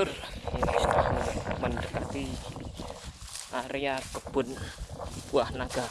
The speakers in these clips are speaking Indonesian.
dulur ini sudah mendekati area kebun buah naga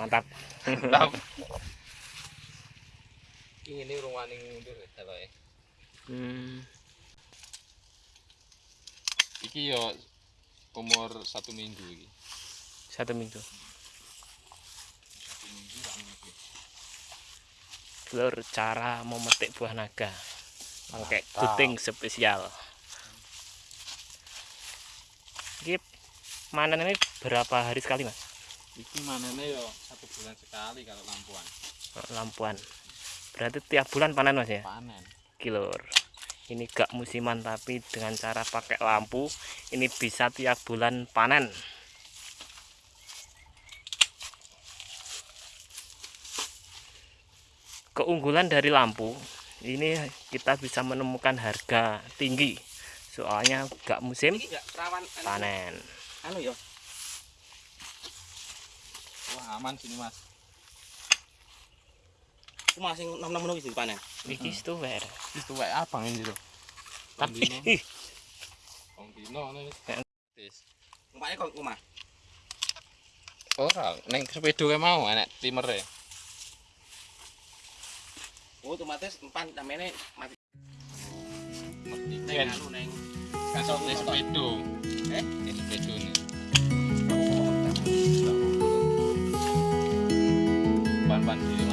mantap Mantap. Iki ngene rungane mundur daloke. hmm. Iki yo umur satu minggu iki. satu minggu dulur cara memetik buah naga pakai gunting spesial ini manen ini berapa hari sekali mas Iki manene yo satu bulan sekali kalau lampuan. lampuan berarti tiap bulan panen mas ya Panen. kilur ini gak musiman tapi dengan cara pakai lampu ini bisa tiap bulan panen keunggulan dari lampu ini kita bisa menemukan harga tinggi soalnya gak musim anu, panen anu ya. Aman sini, Mas. Aku masih nom-nom ngono iki panen. iki stuwer Wis tuwek abang ini lho. tapi Wong dino kok. Ora, ning sepeda mau enek timere. Oh, otomatis empan tamene mati kan anu ning kan sepeda. Eh? Sepeda nih. naman.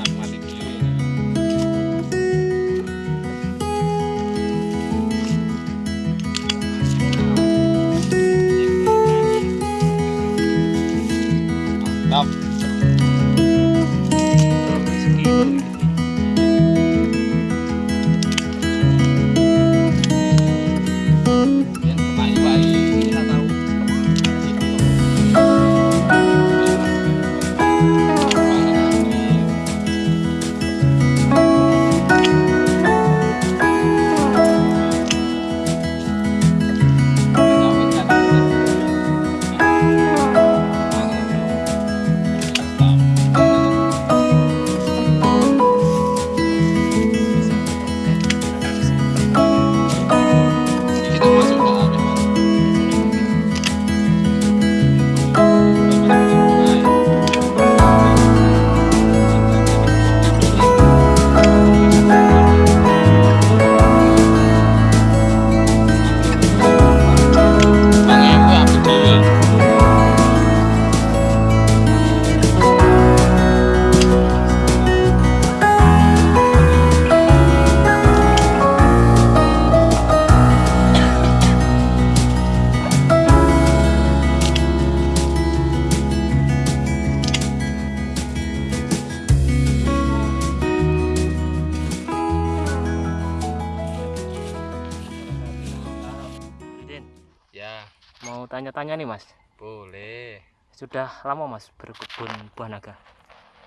Sudah lama mas berkebun buah naga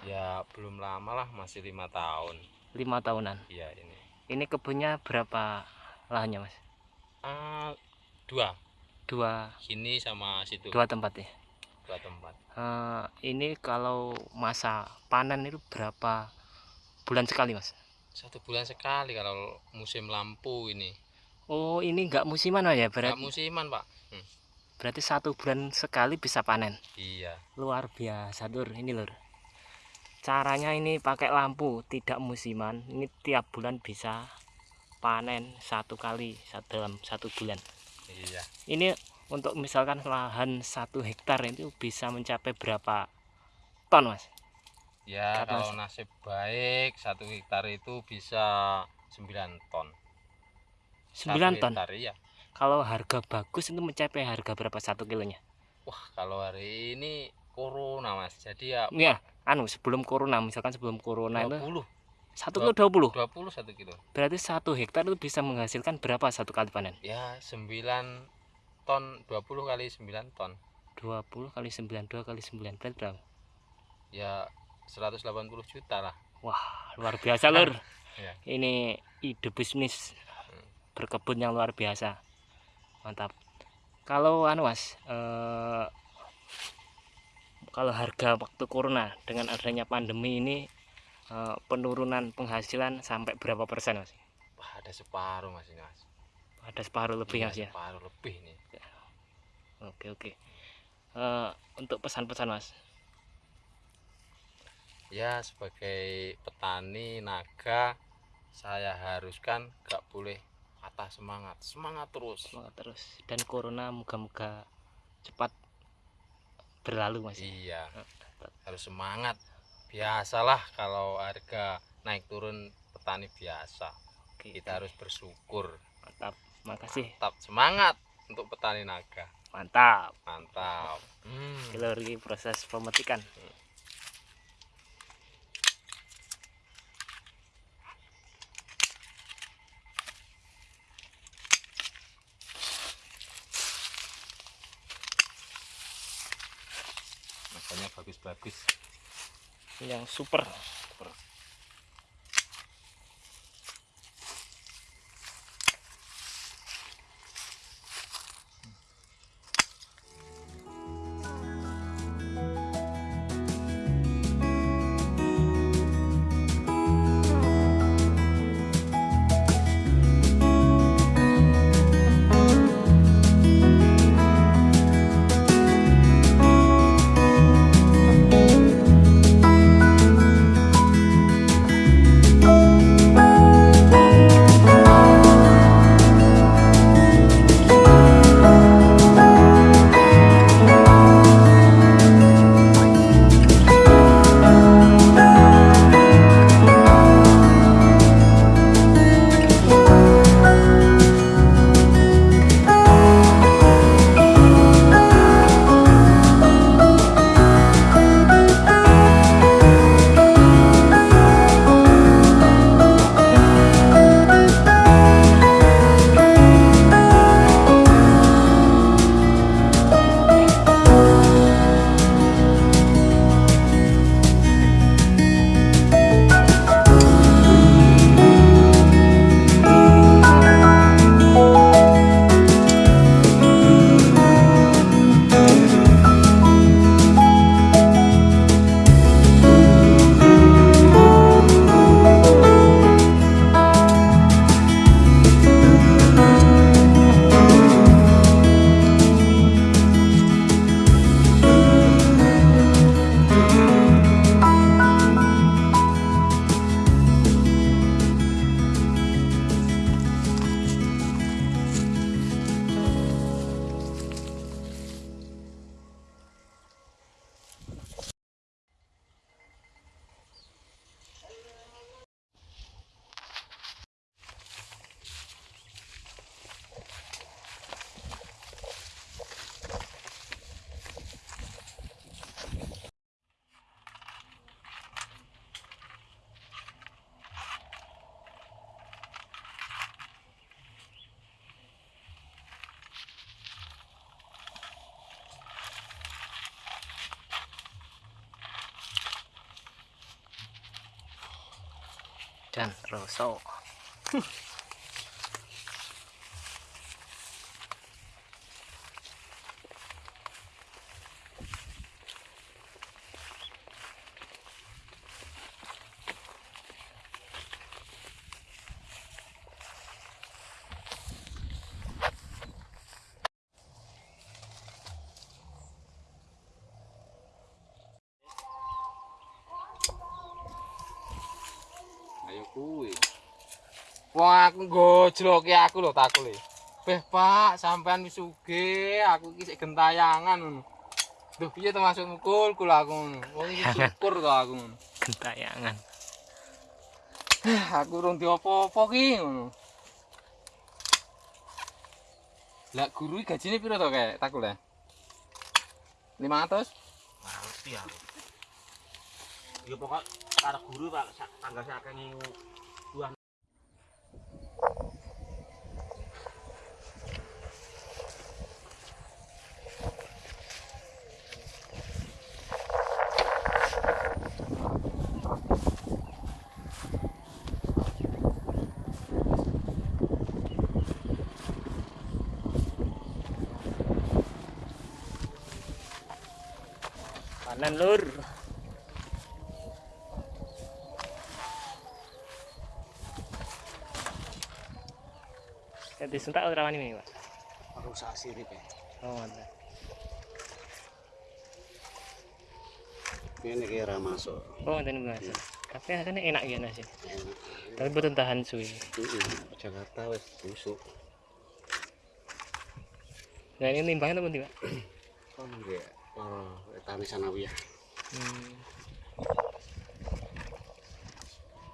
Ya, belum lama lah, masih lima tahun. lima tahunan Iya ini. ini kebunnya berapa lahannya mas Ah, dua. dua Sini sama situ. dua tempat ya Dua tempat. Eh, ini kalau masa panen itu berapa bulan sekali mas Satu bulan sekali kalau musim lampu ini. oh ini nggak musiman Mas, ya Nggak berarti musiman, Pak. Hmm, berarti satu bulan sekali bisa panen Iya. luar biasa lur ini lur caranya ini pakai lampu tidak musiman ini tiap bulan bisa panen satu kali dalam satu bulan Iya. ini untuk misalkan lahan satu hektar itu bisa mencapai berapa ton mas Ya, Karena- kalau nasib baik satu hektar itu bisa 9 ton. Satu 9 ton hektar, iya. Kalau harga bagus itu mencapai harga berapa satu kilonya Wah, kalau hari ini corona, Mas. Jadi ya ya anu sebelum corona misalkan sebelum corona itu 20. Satu kilo 20. 20 satu kilo. Berarti satu hektar itu bisa menghasilkan berapa satu kali panen? Ya 9 ton 20 kali 9 ton. 20 kali 9, 2 kali 9 berarti berapa? Ya 180 juta lah. Wah, luar biasa, Lur. Iya. Ini ide bisnis berkebun yang luar biasa. Mantap. Kalau anu Mas, eh, kalau harga waktu corona dengan adanya pandemi ini eh, penurunan penghasilan sampai berapa persen Mas? Wah, ada separuh Mas ini, Mas. Ada separuh lebih Iya, Mas ya. Separuh lebih nih. Oke, oke. Eh, untuk pesan-pesan Mas. Ya sebagai petani naga saya haruskan gak boleh patah semangat. Semangat terus. Semangat terus dan corona moga-moga cepat berlalu Mas. ya. Iya. Harus semangat. Biasalah kalau harga naik turun petani biasa. Oke, Kita harus bersyukur. mantap. Makasih. Tetap semangat untuk petani naga. Mantap. Mantap. Hmm. Ini proses pemetikan. Makanya bagus-bagus. yang super กันโรโซ Wong aku gojloke aku lho takule. Beh, Pak, sampean wis sugih, aku iki sik gentayangan ngono. Duh, piye to masuk mukul kula aku ngono. Wong iki syukur to aku ngono. gentayangan Aku urung diopo-opo ki ngono. Lah guru gajine piro to kae takule? 500? ngerti aku ya pokok karo guru Pak sak- tanggal sakit ngingu. Panen lur. Jadi sentak ora wani ini pak? Aku sak sirip ya. oh mantap Ini kira masuk. oh mantap mas tapi rasanya enak ya nasi Enak. tapi betul tahan suwi. Jakarta wis busuk. nah ini timbangnya teman tiba Kon nggih para tani sanawiyah. hmm.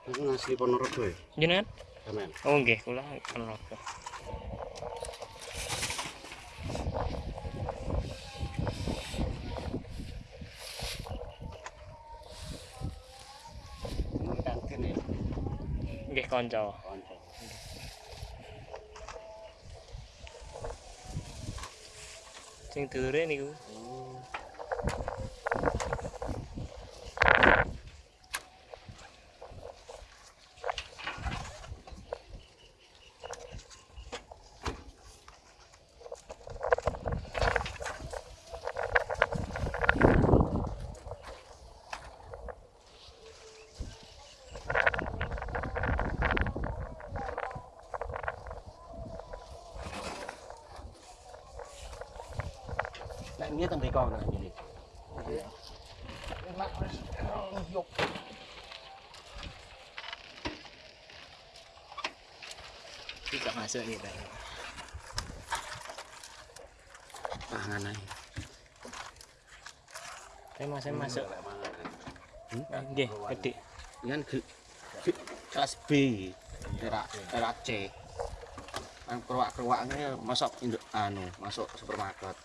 Aku ngasih Ponorogo ya, jenengan sampean. oh nggih kula Ini ya, nggih kanca kanca. sing dulure niku Ini mriko nah ini. tidak masuk gitu Pangan ae. saya masuk masuk nggih gede Kan kelas B, era era C. Kan keruak-keruaknya masuk induk anu, masuk supermarket.